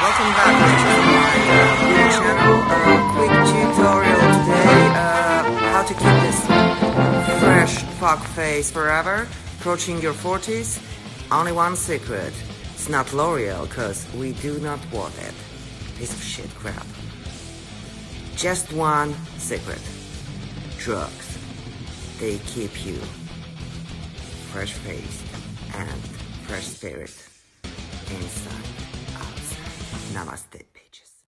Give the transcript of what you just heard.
Welcome back to my uh, channel. Uh, quick tutorial today. Uh, how to keep this fresh fuck face forever, approaching your 40s. Only one secret. It's not L'Oreal, cause we do not want it. Piece of shit crap. Just one secret. Drugs. They keep you fresh face and fresh spirit inside, ナマステ。